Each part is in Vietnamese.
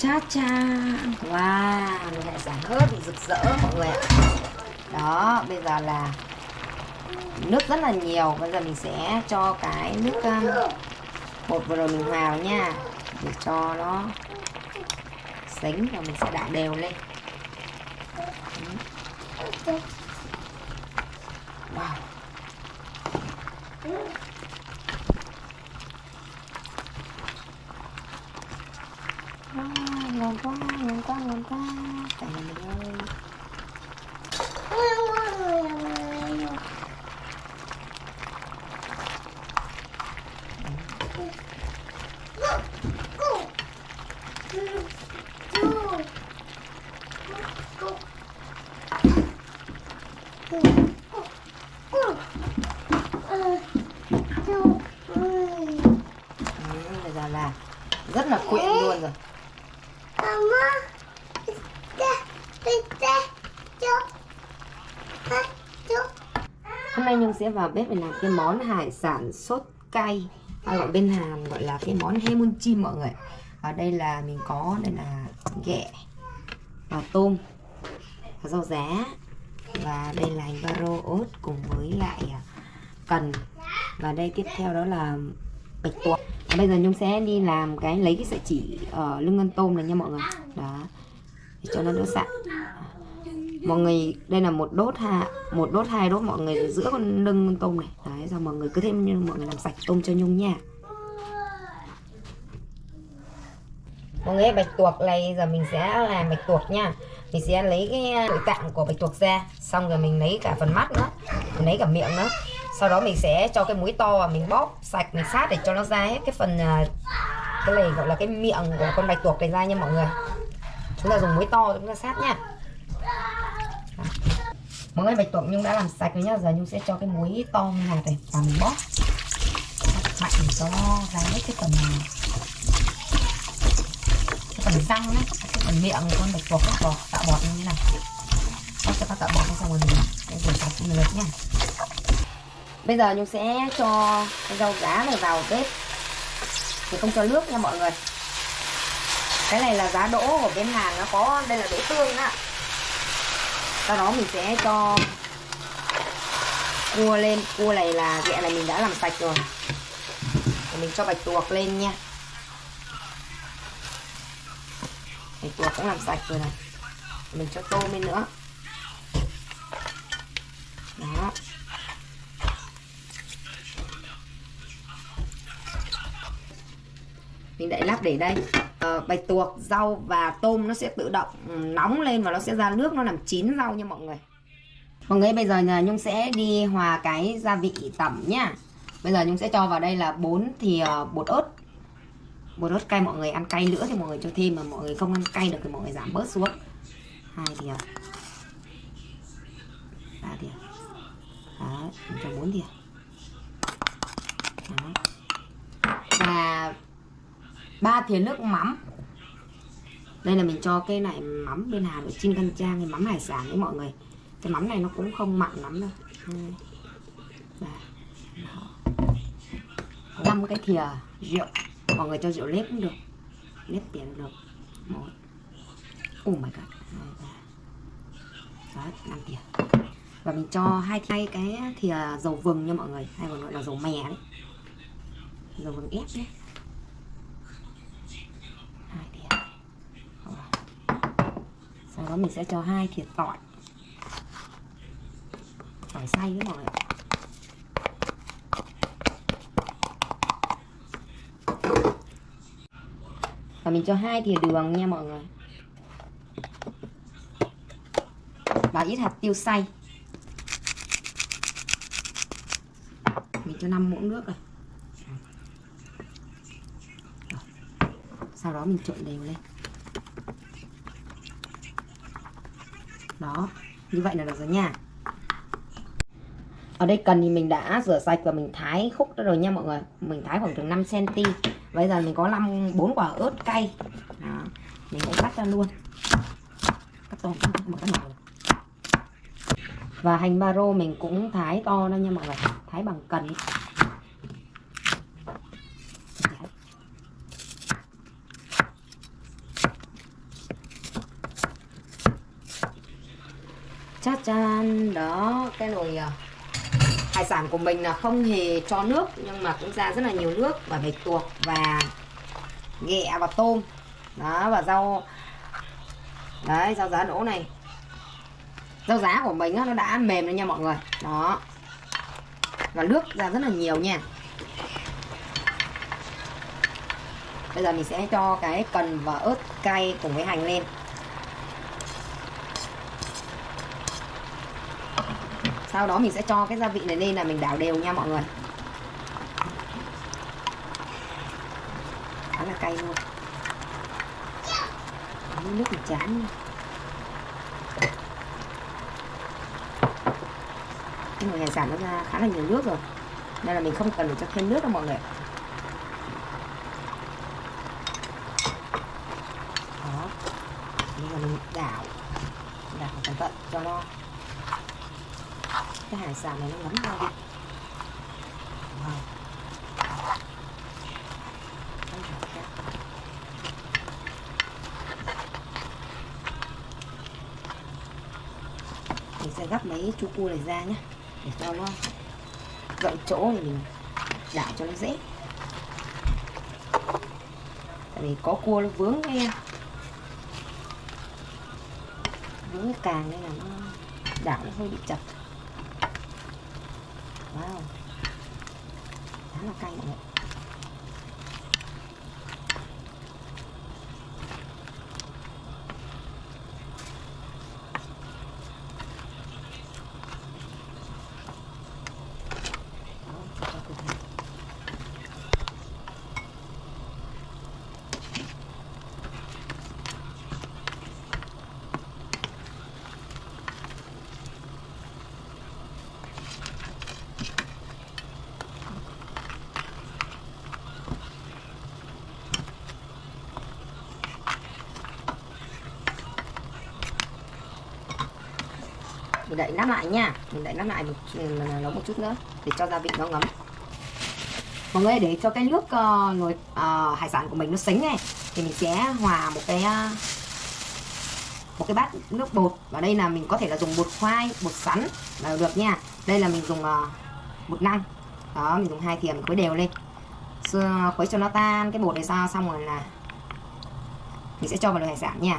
cha cha wow một hải sản ớt bị rực rỡ mọi người ạ. Đó bây giờ là nước rất là nhiều. Bây giờ mình sẽ cho cái nước um, bột vừa rồi mình hòa vào nha. Để cho nó sánh và mình sẽ đảo đều lên. Wow Wow, ngon quá, ngon quá, ngon quá. Mình ơi ừ, Bây giờ là rất là quyện luôn rồi Hôm nay Nhung sẽ vào bếp để làm cái món hải sản sốt cay. Hay gọi bên Hàn gọi là cái món hemun chim mọi người ở đây là mình có, đây là ghẹ và tôm, và rau giá. Và đây là hành baro ớt cùng với lại à, cần. Và đây tiếp theo đó là bạch tuộc. Bây giờ Nhung sẽ đi làm cái, lấy cái sợi chỉ ở lưng ngân tôm này nha mọi người. Đó. Để cho nó đỡ sạn mọi người, đây là một đốt ha một đốt hai đốt mọi người giữa con lưng con tôm này. Đấy, xong mọi người cứ thêm như mọi người làm sạch tôm cho nhung nha. Mọi người bạch tuộc này, giờ mình sẽ làm bạch tuộc nha. Mình sẽ lấy cái à, nội tạng của bạch tuộc ra. Xong rồi mình lấy cả phần mắt nữa. Mình lấy cả miệng nữa. Sau đó mình sẽ cho cái muối to và mình bóp sạch, mình sát để cho nó ra hết cái phần à, cái này gọi là cái miệng của con bạch tuộc này ra nha mọi người. Chúng ta dùng muối to chúng ta sát nha mọi người bạch tuộc nhung đã làm sạch rồi nhá. Giờ nhung sẽ cho cái muối to như hạt này, và mình bóp. Bóp mạnh để cho ra hết cái phần này. Cái phần răng đấy, cái phần miệng của con bạch tuộc nó bọt, tạo bọt như thế này. Bóp cho các tạo bọt xong rồi mình để rửa sạch một lượt nha bây giờ nhung sẽ cho cái rau giá này vào bếp. Thì không cho nước nha mọi người. Cái này là giá đỗ của bên Hàn, nó có, đây là đỗ tương á sau đó mình sẽ cho cua lên. Cua này là, ghẹ này mình đã làm sạch rồi. Mình cho bạch tuộc lên nha. Bạch tuộc cũng làm sạch rồi này. Mình cho tôm lên nữa. Đó. Mình đậy lắp để đây. Ờ, bạch tuộc rau và tôm nó sẽ tự động ừ, nóng lên và nó sẽ ra nước nó làm chín rau nha mọi người. Mọi người bây giờ là nhung sẽ đi hòa cái gia vị tẩm nhá. Bây giờ nhung sẽ cho vào đây là 4 thì ờ, bột ớt. Bột ớt cay mọi người ăn cay nữa thì mọi người cho thêm mà mọi người không ăn cay được thì mọi người giảm bớt xuống. Hai thìa ờ, ba thìa ờ, đấy mình cho bốn thìa đấy. và ba thìa nước mắm. Đây là mình cho cái này mắm bên hà nội Chin Căn Trang cái mắm hải sản đấy mọi người. Cái mắm này nó cũng không mặn lắm đâu. Năm cái thìa rượu. Mọi người cho rượu nếp cũng được. Nếp tiền được. Một. Oh my god. Đấy năm thìa. Và mình cho hai thay cái thìa dầu vừng nha mọi người. Hay còn gọi là dầu mè đấy. Dầu vừng ép nhé hai thìa sau đó mình sẽ cho hai thìa tỏi. Tỏi xay với mọi người và mình cho hai thìa đường nha mọi người. Và ít hạt tiêu xay. Mình cho 5 muỗng nước rồi. Sau đó mình trộn đều lên. Đó, như vậy là được rồi nha. Ở đây cần thì mình đã rửa sạch và mình thái khúc ra rồi nha mọi người. Mình thái khoảng chừng 5 cm bây giờ mình có 5 4 quả ớt cay. Đó. mình sẽ cắt ra luôn. Cắt to một cái nhỏ. Và hành baro mình cũng thái to đó nha mọi người. Thái bằng cần đó cái nồi ờ, hải sản của mình là không hề cho nước nhưng mà cũng ra rất là nhiều nước và bạch tuộc và ghẹ và tôm. Đó và rau đấy rau giá đỗ này. Rau giá của mình á, nó đã mềm rồi nha mọi người. Đó. Và nước ra rất là nhiều nha. Bây giờ mình sẽ cho cái cần và ớt cay cùng với hành lên. Sau đó mình sẽ cho cái gia vị này lên là mình đảo đều nha mọi người. Khá là cay luôn. Nước thì chán cái nồi hải sản nó ra khá là nhiều nước rồi. Nên là mình không cần phải cho thêm nước đâu mọi người đó bây giờ mình đảo đảo cẩn thận cho nó cái hải sản này nó ngấm vào đi. Wow. mình sẽ gắp mấy chú cua này ra nhé để cho nó gậy chỗ thì mình đảo cho nó dễ. Tại vì có cua nó vướng cái vướng cái càng nên là nó đảo nó hơi bị chặt wow. Khá là cay mọi người mình đậy nắp lại nha. Mình đậy nắp lại một nấu một chút nữa để cho gia vị nó ngấm. Mọi người để cho cái nước uh, nồi uh, hải sản của mình nó sánh này thì mình sẽ hòa một cái uh, một cái bát nước bột. Và đây là mình có thể là dùng bột khoai bột sắn là được nha. Đây là mình dùng uh, bột năng. Đó mình dùng hai thìa mình khuấy đều lên. Khuấy cho nó tan cái bột này ra xong rồi là mình sẽ cho vào nồi hải sản nha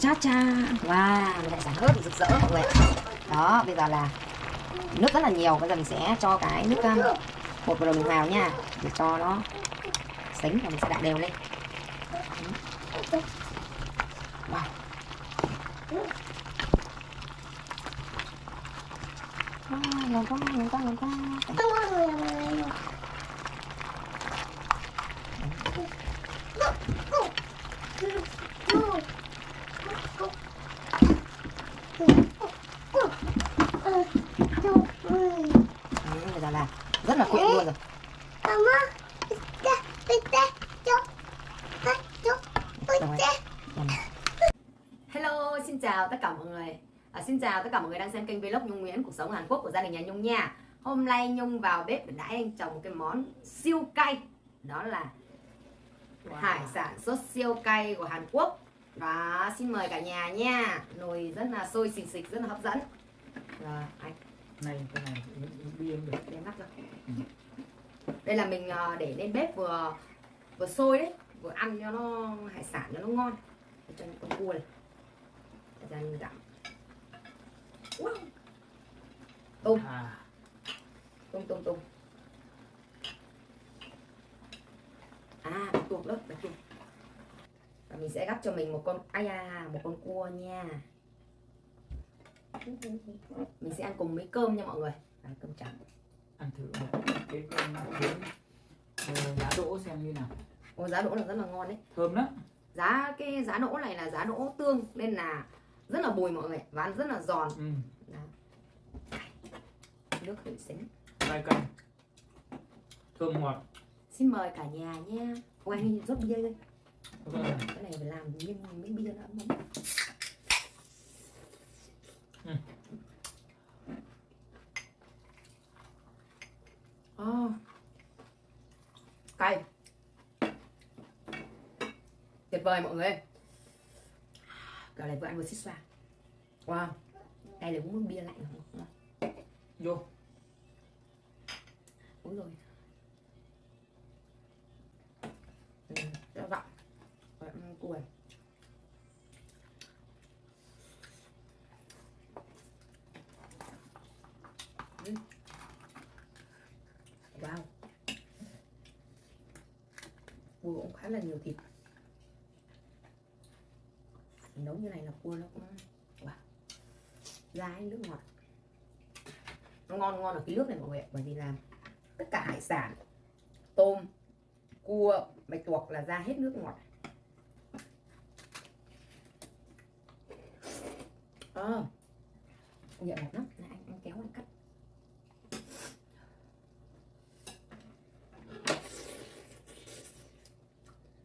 cha cha. Wow lại sáng ớt rực rỡ. Mọi người đó bây giờ là nước rất là nhiều. Bây giờ mình sẽ cho cái nước um, bột vào mình vào nha. Để cho nó sánh và mình sẽ đảo đều lên. Wow. À, ngon quá, ngon quá, ngon quá. bây giờ là rất là quyện luôn rồi Hello, xin chào tất cả mọi người. À, Xin chào tất cả mọi người đang xem kênh vlog Nhung Nguyễn Cuộc sống Hàn Quốc của gia đình nhà Nhung nha. Hôm nay Nhung vào bếp để đãi anh chồng một cái món siêu cay. Đó là wow. hải sản sốt siêu cay của Hàn Quốc. Đó, xin mời cả nhà nha. Nồi rất là sôi xình xịch, rất là hấp dẫn. Rồi, anh. Này cái này bia được. Ra ừ. đây là mình ờ, để lên bếp vừa vừa sôi đấy vừa ăn cho nó hải sản cho nó ngon. Để cho những con cua này. Để ra mình gặm wow. tôm. À. tôm tôm tôm. À bạch tuộc đó bạch tuộc. Và mình sẽ gắp cho mình một con ai à một con cua nha. Mình sẽ ăn cùng với cơm nha mọi người. À, cơm trắng. Ăn thử một cái cơm uh, giá đỗ xem như nào Ồ, giá đỗ là rất là ngon đấy. Thơm đó giá cái giá đỗ này là giá đỗ tương nên là rất là bùi mọi người và ăn rất là giòn. Ừ. nước thủy xính. Cay cay thơm ngọt. Xin mời cả nhà nha. Ôi anh rót bia đây cái này phải làm nhưng mấy bia nữa Ừ. Oh. cay tuyệt vời mọi người. Cả này vừa ăn vừa xích xoa. Wow. Đây là uống bia lạnh không vô. Uống rồi. Ừ, rất gọn Và ăn cua. Này. Ừ. wow. Cua cũng khá là nhiều thịt nấu như này là cua nó cũng wow. ra nước ngọt. Nó ngon ngon ở cái nước này mọi người ạ bởi vì là tất cả hải sản tôm cua bạch tuộc là ra hết nước ngọt. À, nhẹ ngọt lắm là anh, anh kéo anh cắt.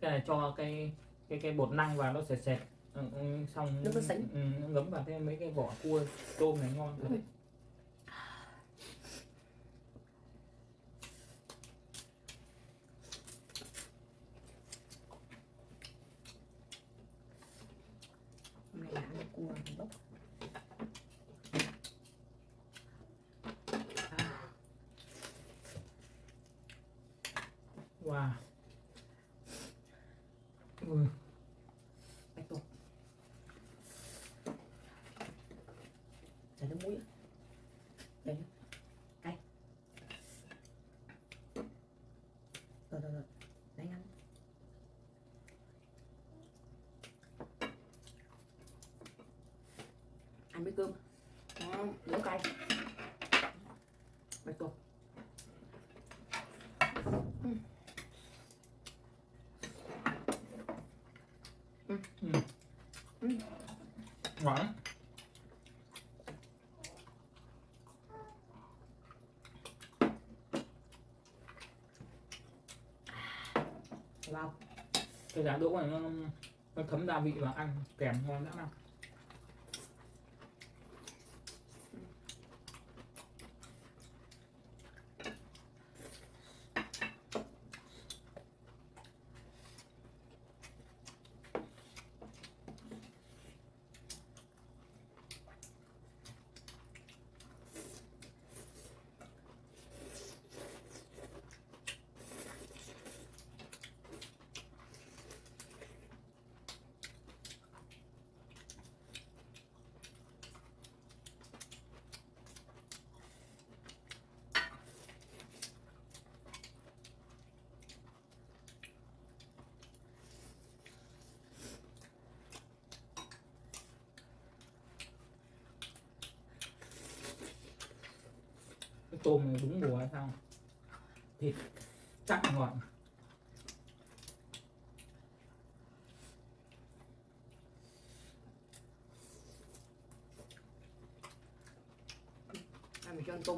Cái này cho cái cái cái bột năng vào nó sệt sệt ừ, ừ, xong Nó có sánh. ừ, vào thêm mấy cái vỏ cua tôm này ngon thật đấy. hôm nay là ăn cua bốc à, wow ừ. bạch tuộc chả nước mũi ạ. Đây nhá. cay rồi rồi rồi đấy ăn ăn với cơm ngon nấu cay bạch tuộc ngon lắm wow cái giá đỗ này nó, nó thấm gia vị và ăn kèm ngon lắm nào. Cái tôm này đúng mùa hay sao? Thịt chắc ngọt ăn mình cho ăn tôm.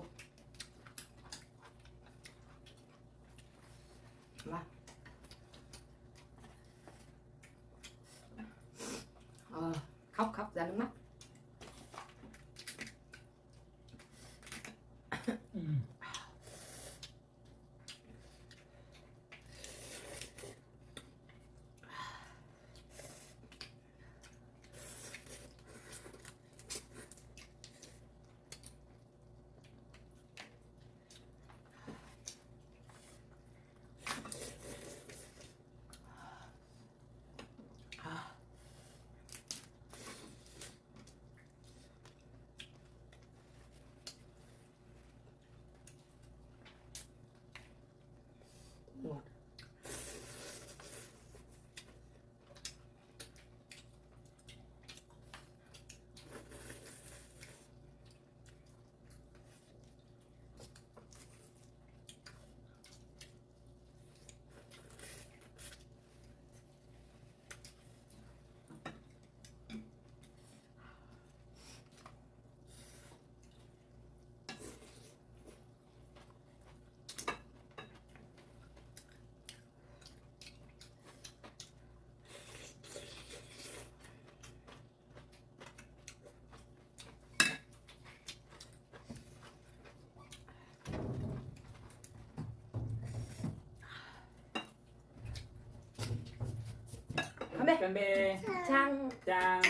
건배 창, 짱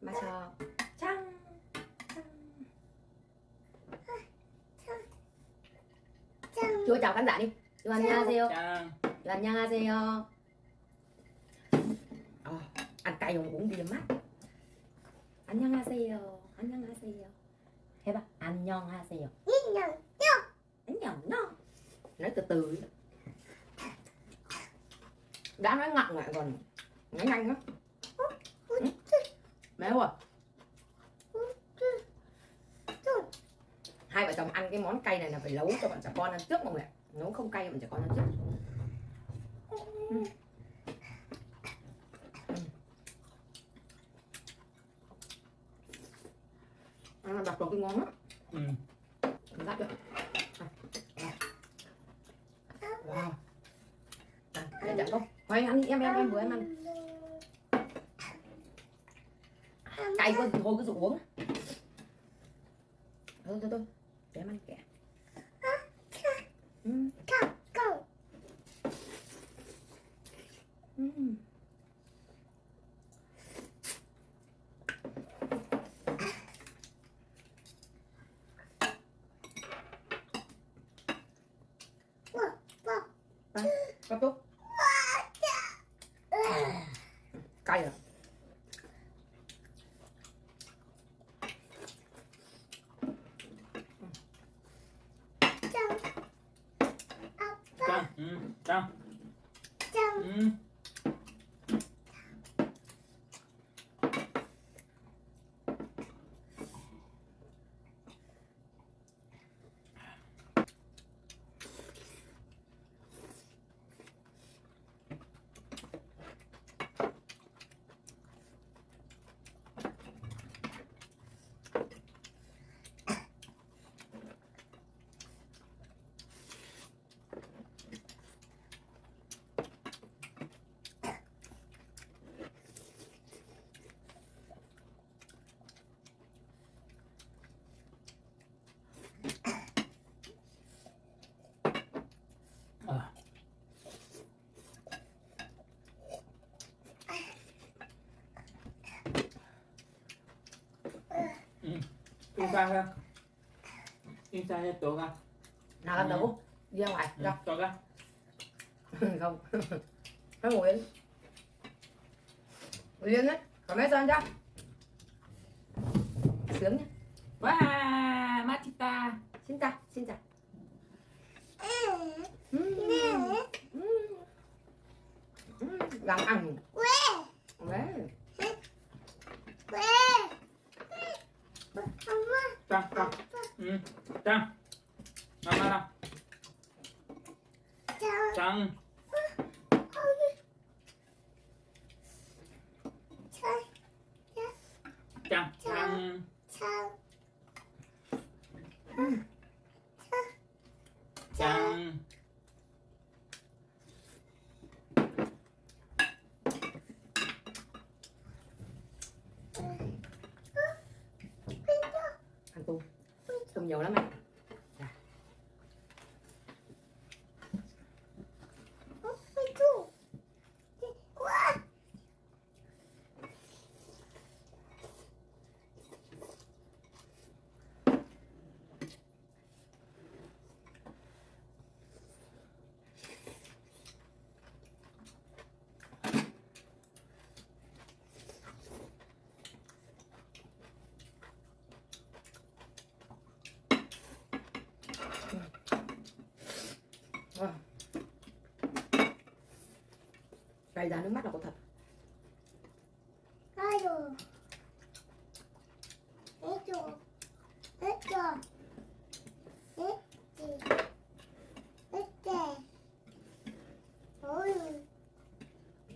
마셔 창 chú chào khán giả đi. Chú 안녕하세요 chú nha xeo ờ, ăn cay không uống bia mát. 안녕하세요 nha 해봐 안녕하세요 nha nha nói từ từ. Đã nói ngọng lại còn nói nhanh á Ừ. méo à hai vợ chồng ăn cái món cay này là phải nấu cho bọn trẻ con ăn trước mọi người nấu không cay bọn trẻ con ăn trước Ừ. Ăn là đặt vào cái ngon lắm Ừ. Lát được. Wow. Đây chẳng không? Thôi ăn đi, em em em vừa em ăn. Cay quá thì thôi, cứ uống. Thôi thôi thôi. Để em ăn kẻ. Ừ. Ừ. Có tốt. Cay Insta ra Insta cho tụi ra Nào làm đủ ra ngoài ừ, Cho. Cho à. ra Không. Nó ngủ yên Ngủ yên đấy Còn mấy sao cho. Sướng nhá Wow Matita. Xin chào Xin chào. Ừ. Ừ. Gắng ăn. 땅, 땅. 응, 땅. 나마라. 땅. Cay ra nước mắt là có thật.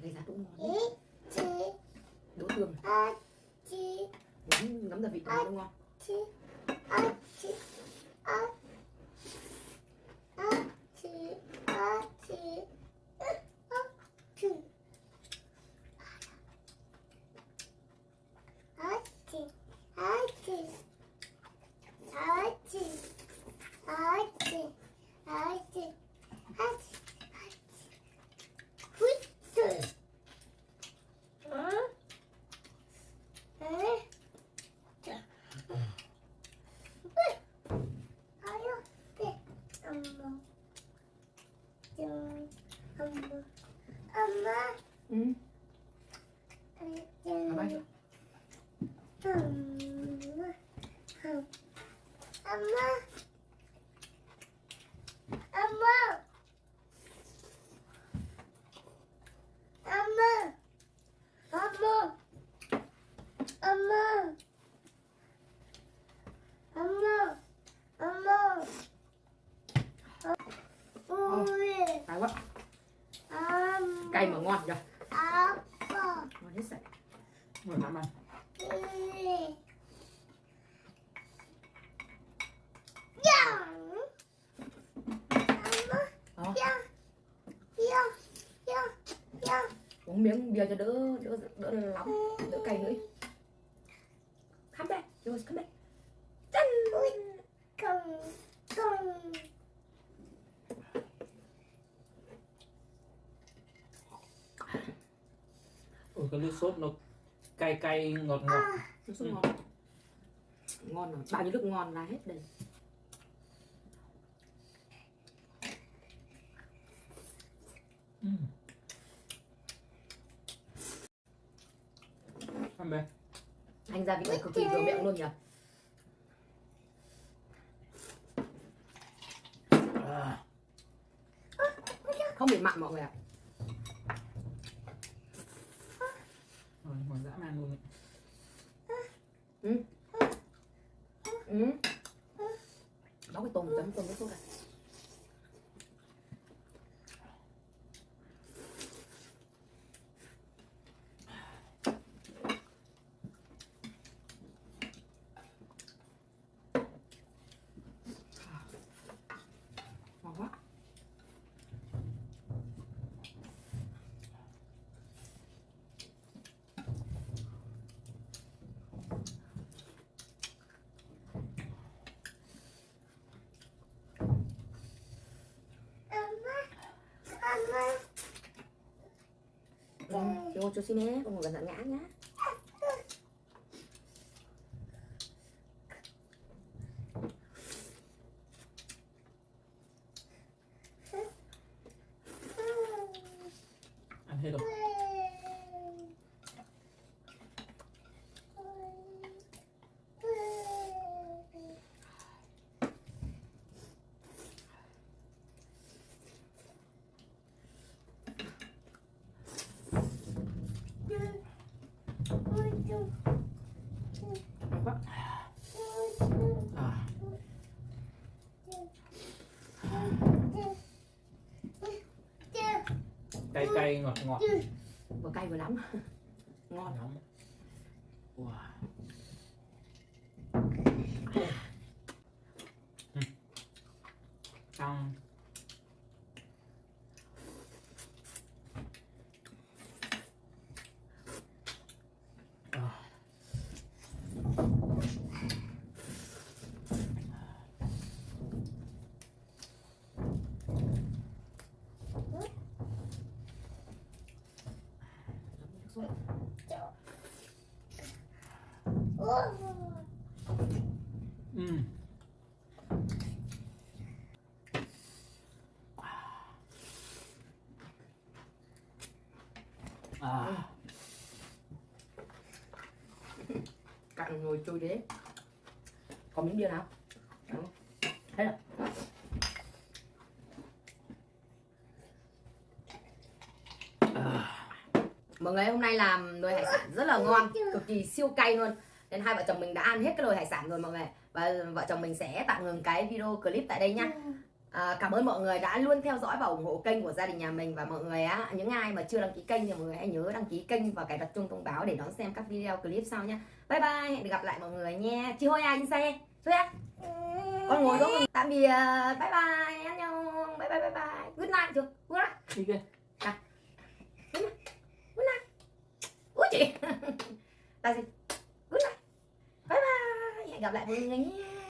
Gây ra cũng ngon. đấy. Đỗ tương. Nấm, nấm gia vị nó ngon. 엄마. 엄마. Bye bye. 엄마. 엄마. 엄마. Uống miếng bia cho đỡ đỡ đỡ nóng đỡ cay nữa come back yours come back chân công. công. Ôi cái nước sốt nó cay cay ngọt ngọt. nước sốt ngon ngon rồi bao nhiêu nước ngon ra hết đây Ừ. Ăn bè. anh gia vị này cực kỳ vừa miệng luôn nhỉ À. không bị mặn mọi người ạ Rồi, ngon dã man luôn. ấy. ừ. đó cái tôm chấm tôm nước sốt này Ừ, chú, chú xin hết, không cần ngã nhá. Quá. À. Cay cay ngọt ngọt. Vừa cay vừa nóng. Ngon. Nóng. Wow. Ừ. Xong. À. Ừ. À. Cạn ngồi trôi đế. còn miếng bia nào? Đó. Thế rồi. Mọi người hôm nay làm nồi hải sản rất là ngon, cực kỳ siêu cay luôn. Nên hai vợ chồng mình đã ăn hết cái nồi hải sản rồi mọi người. Và vợ chồng mình sẽ tạm ngừng cái video clip tại đây nhá. À, cảm ơn mọi người đã luôn theo dõi và ủng hộ kênh của gia đình nhà mình. Và mọi người á những ai mà chưa đăng ký kênh thì mọi người hãy nhớ đăng ký kênh và cài đặt chuông thông báo để đón xem các video clip sau nha bye bye hẹn gặp lại mọi người nha. Chị hôi anh xe. Thôi con ngồi đó tạm biệt. Bye bye anh nhau. Bye bye bye bye. Good night chưa? Good night. Đi kia. good night. Ui chị. Là gì good night. Bye bye hẹn gặp lại mọi người nha